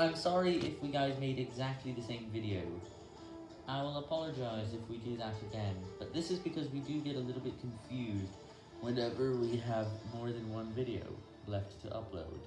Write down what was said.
I'm sorry if we guys made exactly the same video. I will apologize if we do that again, but this is because we do get a little bit confused whenever we have more than one video left to upload.